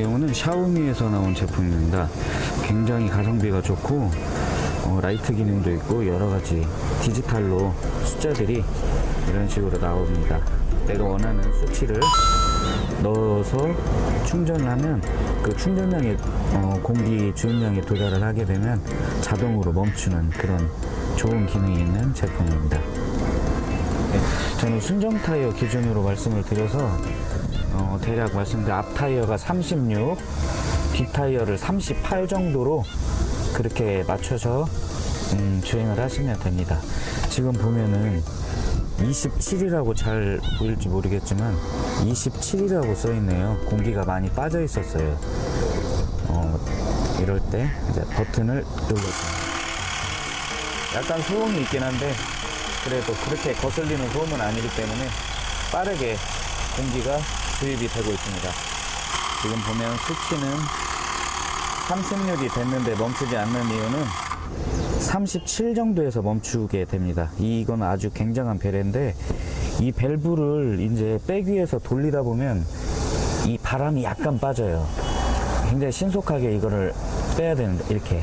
경우는 샤오미에서 나온 제품입니다. 굉장히 가성비가 좋고 어, 라이트 기능도 있고 여러 가지 디지털로 숫자들이 이런 식으로 나옵니다. 내가 원하는 수치를 넣어서 충전을 하면 그 충전량의 어, 공기 주입량에 도달을 하게 되면 자동으로 멈추는 그런 좋은 기능이 있는 제품입니다. 네, 저는 순정 타이어 기준으로 말씀을 드려서 어, 대략 말씀드린 앞 타이어가 36, 뒷 타이어를 38 정도로 그렇게 맞춰서 음, 주행을 하시면 됩니다. 지금 보면은 27이라고 잘 보일지 모르겠지만 27이라고 써 있네요. 공기가 많이 빠져 있었어요. 어, 이럴 때 이제 버튼을 눌러줍니다. 약간 소음이 있긴 한데 그래도 그렇게 거슬리는 소음은 아니기 때문에 빠르게 공기가 주입이 되고 있습니다. 지금 보면 수치는 36이 됐는데 멈추지 않는 이유는 37 정도에서 멈추게 됩니다. 이건 아주 굉장한 배려인데 이 밸브를 이제 빼기 위해서 돌리다 보면 이 바람이 약간 빠져요. 굉장히 신속하게 이거를 빼야 되는데 이렇게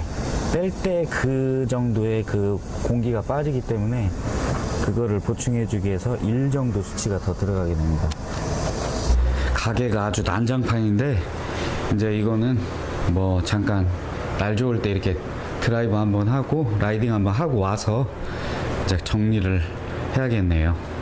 뺄 때 그 정도의 그 공기가 빠지기 때문에 그거를 보충해 주기 위해서 1 정도 수치가 더 들어가게 됩니다. 가게가 아주 난장판인데 이제 이거는 뭐 잠깐 날 좋을 때 이렇게 드라이브 한번 하고 라이딩 한번 하고 와서 이제 정리를 해야겠네요.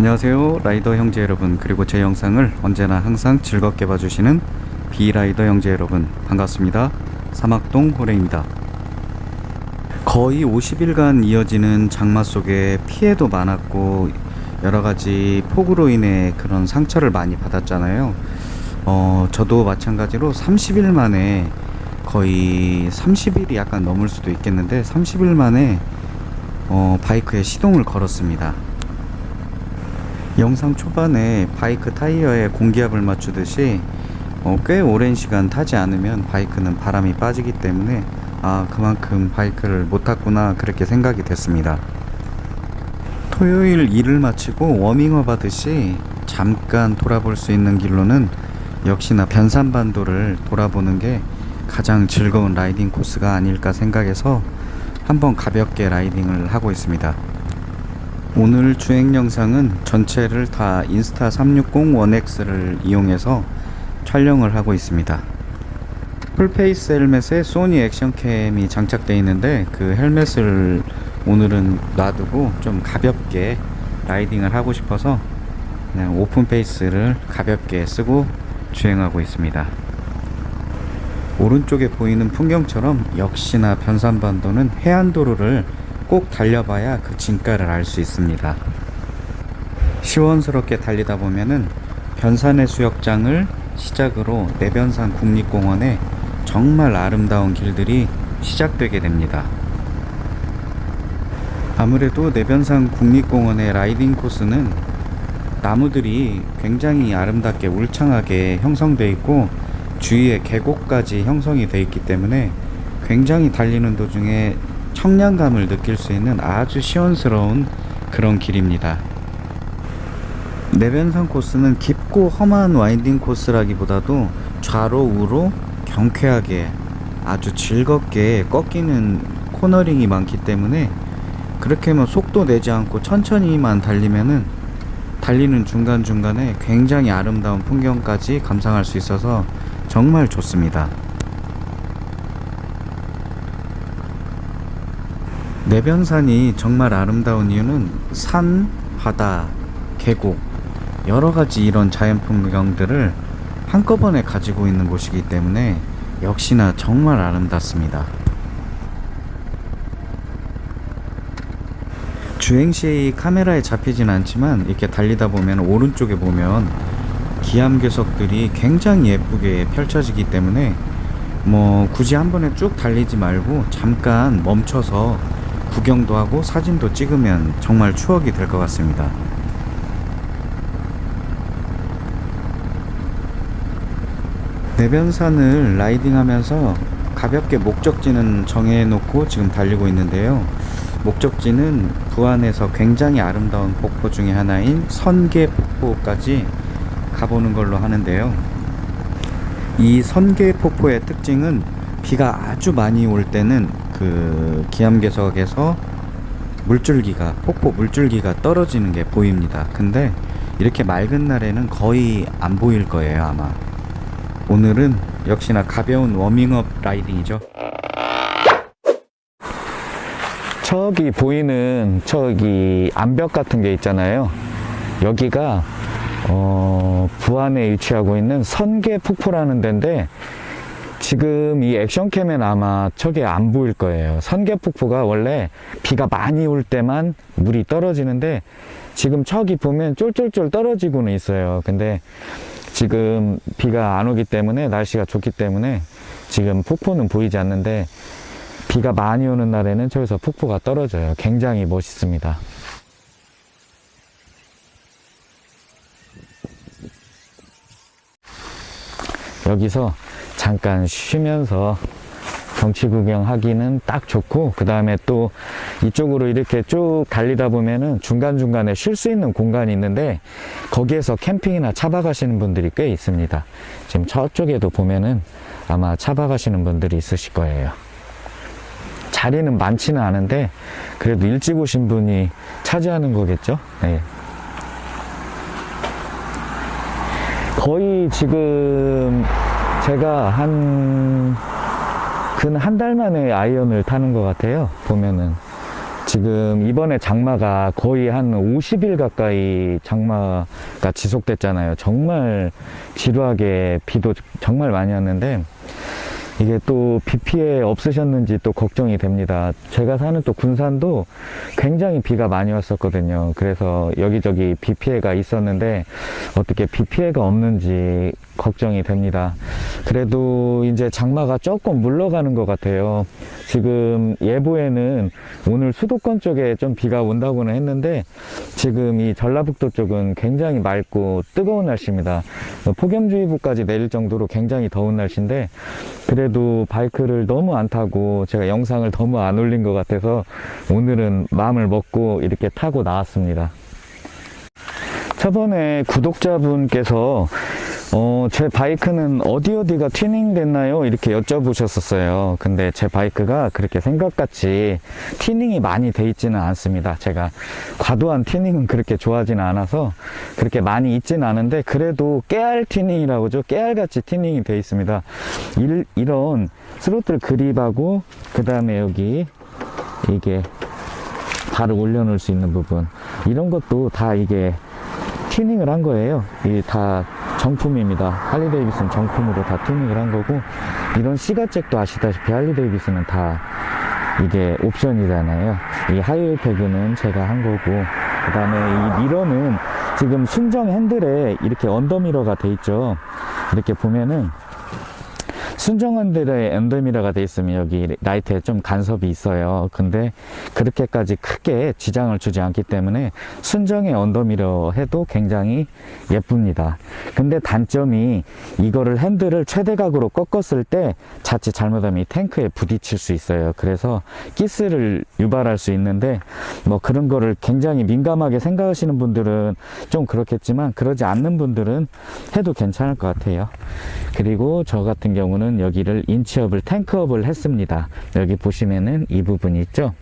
안녕하세요 라이더 형제 여러분. 그리고 제 영상을 언제나 항상 즐겁게 봐주시는 비라이더 형제 여러분 반갑습니다. 사막동 호랭입니다. 거의 50일간 이어지는 장마 속에 피해도 많았고 여러가지 폭우로 인해 그런 상처를 많이 받았잖아요. 어, 저도 마찬가지로 30일 만에 거의 30일이 약간 넘을 수도 있겠는데 30일 만에 어, 바이크에 시동을 걸었습니다 영상 초반에 바이크 타이어에 공기압을 맞추듯이 어, 꽤 오랜 시간 타지 않으면 바이크는 바람이 빠지기 때문에 아 그만큼 바이크를 못 탔구나 그렇게 생각이 됐습니다. 토요일 일을 마치고 워밍업 하듯이 잠깐 돌아볼 수 있는 길로는 역시나 변산반도를 돌아보는 게 가장 즐거운 라이딩 코스가 아닐까 생각해서 한번 가볍게 riding을 하고 있습니다 오늘 주행 영상은 전체를 다 Insta360 ONE X를 이용해서 촬영을 하고 있습니다. full face 헬멧에 소니 action cam이 장착되어 있는데 그 헬멧을 오늘은 놔두고 좀 가볍게 riding을 하고 싶어서 그냥 open face를 가볍게 쓰고 주행하고 있습니다. 오른쪽에 보이는 풍경처럼 역시나 변산반도는 해안도로를 꼭 달려봐야 그 진가를 알 수 있습니다. 시원스럽게 달리다 보면은 변산의 수욕장을 시작으로 내변산 국립공원에 정말 아름다운 길들이 시작되게 됩니다. 아무래도 내변산 국립공원의 라이딩 코스는 나무들이 굉장히 아름답게 울창하게 형성되어 있고 주위에 계곡까지 형성이 되어 있기 때문에 굉장히 달리는 도중에 청량감을 느낄 수 있는 아주 시원스러운 그런 길입니다. 내변산 코스는 깊고 험한 와인딩 코스라기보다도 좌로 우로 경쾌하게 아주 즐겁게 꺾이는 코너링이 많기 때문에 그렇게 하면 속도 내지 않고 천천히만 달리면은 달리는 중간중간에 굉장히 아름다운 풍경까지 감상할 수 있어서 정말 좋습니다. 내변산이 정말 아름다운 이유는 산, 바다, 계곡 여러가지 이런 자연 풍경들을 한꺼번에 가지고 있는 곳이기 때문에 역시나 정말 아름답습니다. 주행시 카메라에 잡히진 않지만 이렇게 달리다 보면 오른쪽에 보면 기암괴석들이 굉장히 예쁘게 펼쳐지기 때문에 뭐 굳이 한 번에 쭉 달리지 말고 잠깐 멈춰서 구경도 하고 사진도 찍으면 정말 추억이 될 것 같습니다. 내변산을 라이딩하면서 가볍게 목적지는 정해놓고 지금 달리고 있는데요. 목적지는 부안에서 굉장히 아름다운 폭포 중에 하나인 선계 폭포까지 가보는 걸로 하는데요. 이 선계 폭포의 특징은 비가 아주 많이 올 때는 그 기암괴석에서 물줄기가 폭포 물줄기가 떨어지는 게 보입니다. 근데 이렇게 맑은 날에는 거의 안 보일 거예요, 아마. 오늘은 역시나 가벼운 워밍업 라이딩이죠. 저기 보이는 저기 암벽 같은 게 있잖아요. 여기가 어, 부안에 위치하고 있는 선계 폭포라는 데인데 지금 이 액션캠엔 아마 저게 안 보일 거예요. 선계 폭포가 원래 비가 많이 올 때만 물이 떨어지는데 지금 저기 보면 쫄쫄쫄 떨어지고는 있어요. 근데 지금 비가 안 오기 때문에 날씨가 좋기 때문에 지금 폭포는 보이지 않는데 비가 많이 오는 날에는 저기서 폭포가 떨어져요. 굉장히 멋있습니다. 여기서 잠깐 쉬면서 경치 구경하기는 딱 좋고 그 다음에 또 이쪽으로 이렇게 쭉 달리다 보면은 중간중간에 쉴 수 있는 공간이 있는데 거기에서 캠핑이나 차박하시는 분들이 꽤 있습니다. 지금 저쪽에도 보면은 아마 차박하시는 분들이 있으실 거예요. 자리는 많지는 않은데 그래도 일찍 오신 분이 차지하는 거겠죠? 네. 거의 지금 제가 한 근 한 달 만에 아이언을 타는 것 같아요 보면은. 지금 이번에 장마가 거의 한 50일 가까이 장마가 지속됐잖아요. 정말 지루하게 비도 정말 많이 왔는데 이게 또 비 피해 없으셨는지 또 걱정이 됩니다. 제가 사는 또 군산도 굉장히 비가 많이 왔었거든요. 그래서 여기저기 비 피해가 있었는데 어떻게 비 피해가 없는지 걱정이 됩니다. 그래도 이제 장마가 조금 물러가는 것 같아요. 지금 예보에는 오늘 수도권 쪽에 좀 비가 온다고는 했는데 지금 이 전라북도 쪽은 굉장히 맑고 뜨거운 날씨입니다. 폭염주의보까지 내릴 정도로 굉장히 더운 날씨인데 그래도 바이크를 너무 안 타고 제가 영상을 너무 안 올린 것 같아서 오늘은 마음을 먹고 이렇게 타고 나왔습니다. 저번에 구독자분께서 어, 제 바이크는 어디 어디가 튜닝 됐나요? 이렇게 여쭤보셨었어요. 근데 제 바이크가 그렇게 생각같이 튜닝이 많이 돼 있지는 않습니다. 제가 과도한 튜닝은 그렇게 좋아하지는 않아서 그렇게 많이 있지는 않은데 그래도 깨알 튜닝이라고 하죠 깨알같이 튜닝이 돼 있습니다. 일, 이런 throttle grip하고 그 다음에 여기 이게 발을 올려놓을 수 있는 부분 이런 것도 다 이게 튜닝을 한 거예요. 이게 다 정품입니다. 할리 데이비슨 정품으로 다 튜닝을 한 거고 이런 시가잭도 아시다시피 할리 데이비슨은 다 이게 옵션이잖아요. 이 highway peg는 제가 한 거고 그 다음에 이 mirror는 지금 순정 핸들에 이렇게 under mirror가 돼 있죠. 이렇게 보면은 순정 핸들에 under mirror가 돼 있으면 여기 라이트에 좀 간섭이 있어요. 근데 그렇게까지 크게 지장을 주지 않기 때문에 순정에 under mirror 해도 굉장히 예쁩니다. 근데 단점이 이거를 핸들을 최대각으로 꺾었을 때 자칫 잘못하면 이 탱크에 부딪힐 수 있어요. 그래서 기스를 유발할 수 있는데 뭐 그런 거를 굉장히 민감하게 생각하시는 분들은 좀 그렇겠지만 그러지 않는 분들은 해도 괜찮을 것 같아요. 그리고 저 같은 경우는 여기를 인치업을 탱크업을 했습니다. 여기 보시면은 이 부분이 있죠?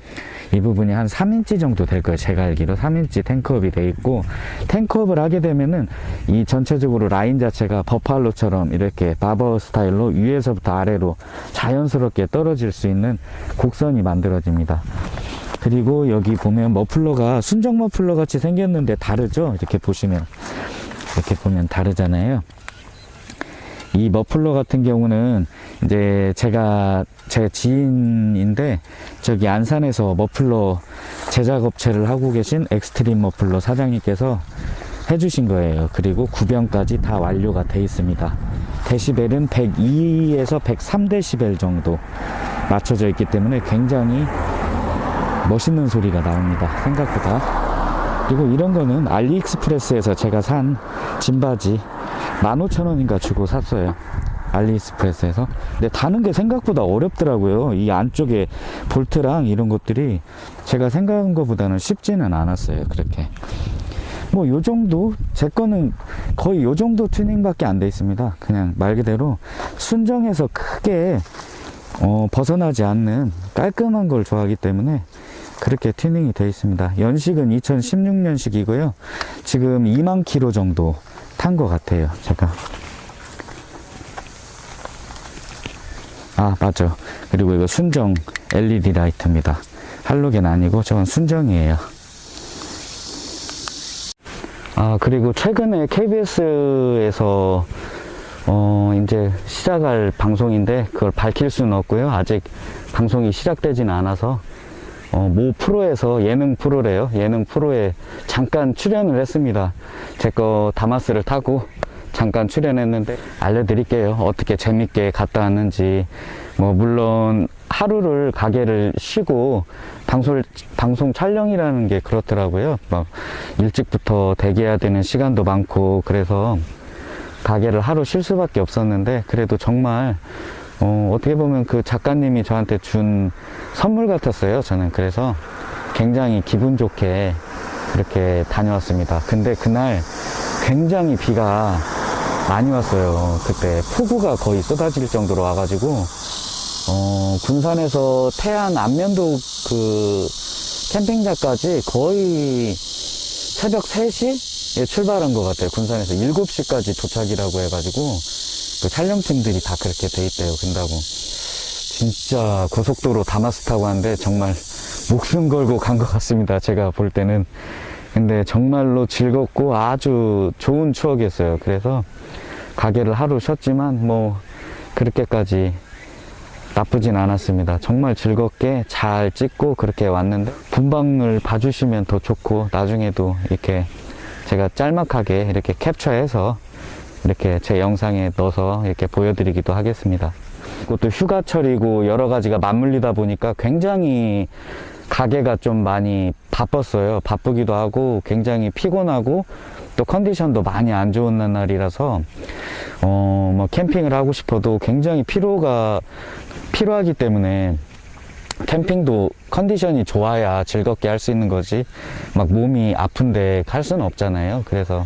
이 부분이 한 3인치 정도 될 거예요. 제가 알기로 3인치 탱크업이 돼 있고 탱크업을 하게 되면은 이 전체적으로 라인 자체가 버팔로처럼 이렇게 바버 스타일로 위에서부터 아래로 자연스럽게 떨어질 수 있는 곡선이 만들어집니다. 그리고 여기 보면 머플러가 순정 머플러 같이 생겼는데 다르죠? 이렇게 보시면. 이렇게 보면 다르잖아요 이 머플러 같은 경우는 이제 제가 제 지인인데 저기 안산에서 머플러 제작 업체를 하고 계신 엑스트림 머플러 사장님께서 해주신 거예요 그리고 구변까지 다 완료가 돼 있습니다 데시벨은 102에서 103데시벨 정도 맞춰져 있기 때문에 굉장히 멋있는 소리가 나옵니다. 생각보다. 그리고 이런 거는 알리익스프레스에서 제가 산 진바지 15,000원인가 주고 샀어요. 알리익스프레스에서. 근데 다는 게 생각보다 어렵더라고요. 이 안쪽에 볼트랑 이런 것들이 제가 생각한 것보다는 쉽지는 않았어요. 그렇게. 뭐 요 정도 제 거는 거의 요 정도 튜닝밖에 안 돼 있습니다 그냥 말 그대로 순정에서 크게 어, 벗어나지 않는 깔끔한 걸 좋아하기 때문에 그렇게 튜닝이 되어 있습니다 연식은 2016년식이고요 지금 2만 킬로 정도 탄 것 같아요. 제가 아 맞죠 그리고 이거 순정 LED 라이트입니다. 할로겐 아니고 저건 순정이에요. 아 그리고 최근에 KBS에서 어 이제 시작할 방송인데 그걸 밝힐 수는 없고요. 아직 방송이 시작되지는 않아서 어, 모 프로에서 예능 프로래요. 예능 프로에 잠깐 출연을 했습니다. 제 거 다마스를 타고 잠깐 출연했는데 알려드릴게요. 어떻게 재밌게 갔다 왔는지. 뭐 물론 하루를 가게를 쉬고 방송 방송 촬영이라는 게 그렇더라고요. 막 일찍부터 대기해야 되는 시간도 많고 그래서 가게를 하루 쉴 수밖에 없었는데 그래도 정말 어, 어떻게 보면 그 작가님이 저한테 준 선물 같았어요 저는 그래서 굉장히 기분 좋게 이렇게 다녀왔습니다 근데 그날 굉장히 비가 많이 왔어요 그때 폭우가 거의 쏟아질 정도로 와가지고 어, 군산에서 태안 안면도 그 캠핑장까지 거의 새벽 3시에 출발한 것 같아요. 군산에서 7시까지 도착이라고 해가지고 그 촬영팀들이 다 그렇게 돼 있대요. 근다고 진짜 고속도로 다마스 타고 왔는데 정말 목숨 걸고 간 것 같습니다. 제가 볼 때는. 근데 정말로 즐겁고 아주 좋은 추억이었어요. 그래서 가게를 하루 쉬었지만 뭐 그렇게까지 나쁘진 않았습니다. 정말 즐겁게 잘 찍고 그렇게 왔는데 분방을 봐주시면 더 좋고 나중에도 이렇게 제가 짤막하게 이렇게 캡처해서 이렇게 제 영상에 넣어서 이렇게 보여드리기도 하겠습니다. 그것도 휴가철이고 여러 가지가 맞물리다 보니까 굉장히 가게가 좀 많이 바빴어요. 바쁘기도 하고 굉장히 피곤하고 또 컨디션도 많이 안 좋은 날이라서 어, 뭐 캠핑을 하고 싶어도 굉장히 피로가 필요하기 때문에 캠핑도 컨디션이 좋아야 즐겁게 할 수 있는 거지 막 몸이 아픈데 갈 수는 없잖아요 그래서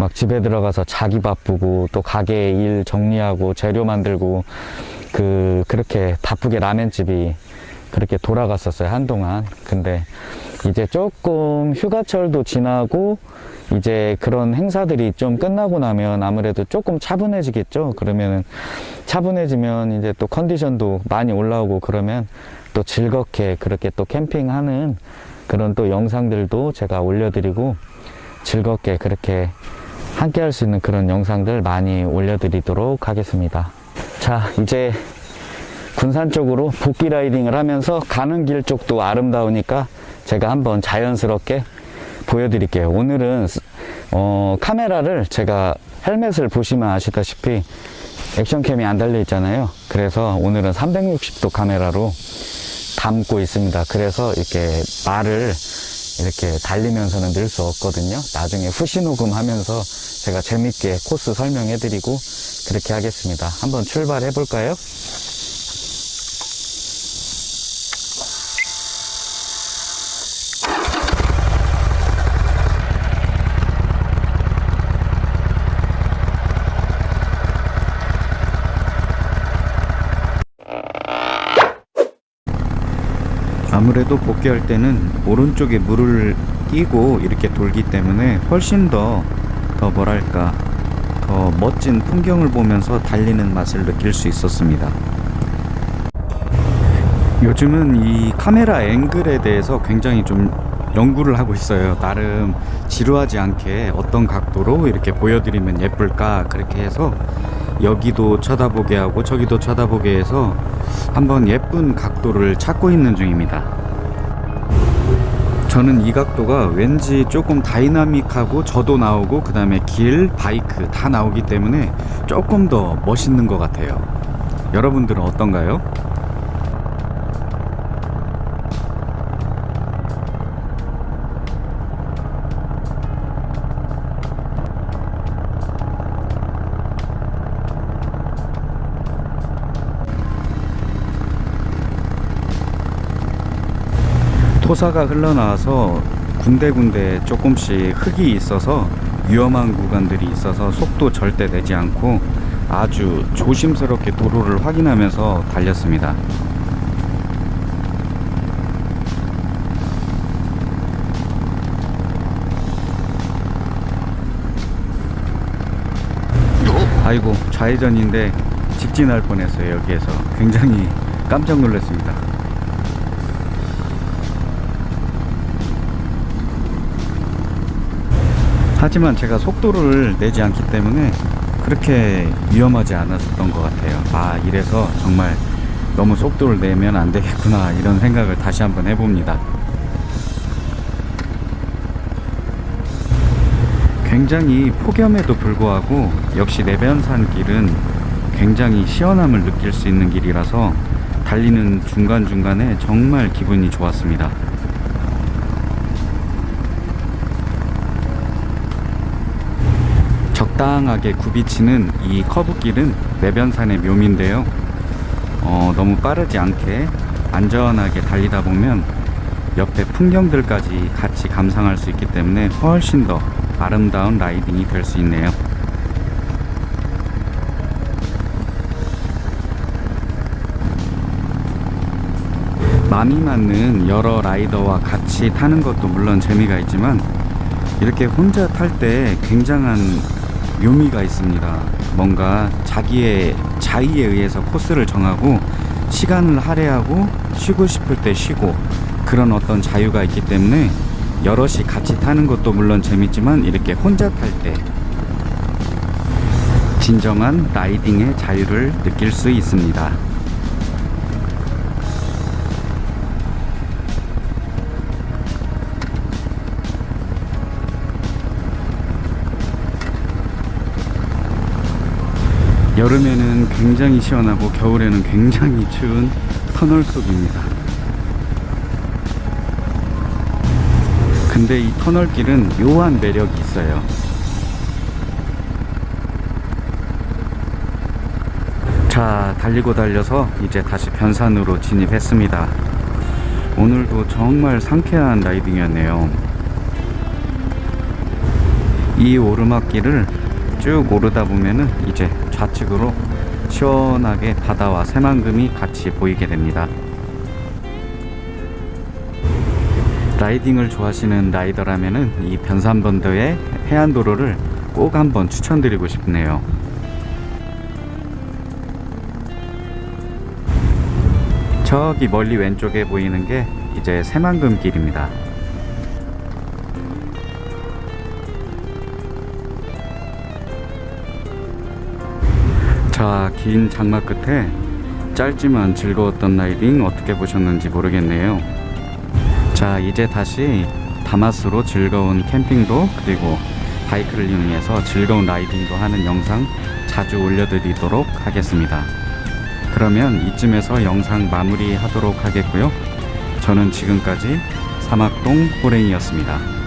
막 집에 들어가서 자기 바쁘고 또 가게 일 정리하고 재료 만들고 그 그렇게 바쁘게 라면집이 그렇게 돌아갔었어요 한동안. 근데 이제 조금 휴가철도 지나고 이제 그런 행사들이 좀 끝나고 나면 아무래도 조금 차분해지겠죠? 그러면은 차분해지면 이제 또 컨디션도 많이 올라오고 그러면 또 즐겁게 그렇게 또 캠핑하는 그런 또 영상들도 제가 올려드리고 즐겁게 그렇게 함께 할 수 있는 그런 영상들 많이 올려드리도록 하겠습니다. 자 이제 군산 쪽으로 복귀 라이딩을 하면서 가는 길 쪽도 아름다우니까 제가 한번 자연스럽게 보여드릴게요. 오늘은 어, 카메라를 제가 헬멧을 보시면 아시다시피 액션캠이 안 달려 있잖아요. 그래서 오늘은 360도 카메라로 담고 있습니다. 그래서 이렇게 말을 이렇게 달리면서는 늘 수 없거든요. 나중에 후시 녹음하면서 제가 재밌게 코스 설명해 드리고 그렇게 하겠습니다. 한번 출발해 볼까요 아무래도 복귀할 때는 오른쪽에 물을 끼고 이렇게 돌기 때문에 훨씬 더, 더 뭐랄까, 더 멋진 풍경을 보면서 달리는 맛을 느낄 수 있었습니다. 요즘은 이 카메라 앵글에 대해서 굉장히 좀 연구를 하고 있어요. 나름 지루하지 않게 어떤 각도로 이렇게 보여드리면 예쁠까 그렇게 해서 여기도 쳐다보게 하고 저기도 쳐다보게 해서 한번 예쁜 각도를 찾고 있는 중입니다. 저는 이 각도가 왠지 조금 다이나믹하고 저도 나오고 그 다음에 길, 바이크 다 나오기 때문에 조금 더 멋있는 것 같아요 여러분들은 어떤가요? 토사가 흘러나와서 군데군데 조금씩 흙이 있어서 위험한 구간들이 있어서 속도 절대 내지 않고 아주 조심스럽게 도로를 확인하면서 달렸습니다. 아이고 좌회전인데 직진할 뻔했어요 여기에서 굉장히 깜짝 놀랐습니다. 하지만 제가 속도를 내지 않기 때문에 그렇게 위험하지 않았던 것 같아요. 아 이래서 정말 너무 속도를 내면 안 되겠구나 이런 생각을 다시 한번 해봅니다. 굉장히 폭염에도 불구하고 역시 내변산 길은 굉장히 시원함을 느낄 수 있는 길이라서 달리는 중간중간에 정말 기분이 좋았습니다 적당하게 굽이치는 이 커브길은 내변산의 묘미인데요. 어, 너무 빠르지 않게 안전하게 달리다 보면 옆에 풍경들까지 같이 감상할 수 있기 때문에 훨씬 더 아름다운 라이딩이 될 수 있네요. 마음이 맞는 여러 라이더와 같이 타는 것도 물론 재미가 있지만 이렇게 혼자 탈 때 굉장한 묘미가 있습니다. 뭔가 자기의 자의에 의해서 코스를 정하고 시간을 할애하고 쉬고 싶을 때 쉬고 그런 어떤 자유가 있기 때문에 여럿이 같이 타는 것도 물론 재밌지만 이렇게 혼자 탈 때 진정한 라이딩의 자유를 느낄 수 있습니다. 여름에는 굉장히 시원하고 겨울에는 굉장히 추운 터널 속입니다. 근데 이 터널길은 묘한 매력이 있어요. 자, 달리고 달려서 이제 다시 변산으로 진입했습니다. 오늘도 정말 상쾌한 라이딩이었네요. 이 오르막길을 쭉 오르다 보면은 이제 좌측으로 시원하게 바다와 새만금이 같이 보이게 됩니다. 라이딩을 좋아하시는 라이더라면은 이 변산번도의 해안도로를 꼭 한번 추천드리고 싶네요. 저기 멀리 왼쪽에 보이는 게 이제 새만금 길입니다. 자, 긴 장마 끝에 짧지만 즐거웠던 라이딩 어떻게 보셨는지 모르겠네요. 자, 이제 다시 다마스로 즐거운 캠핑도 그리고 바이크를 이용해서 즐거운 라이딩도 하는 영상 자주 올려드리도록 하겠습니다. 그러면 이쯤에서 영상 마무리 하도록 하겠고요. 저는 지금까지 사막동 호랭이였습니다.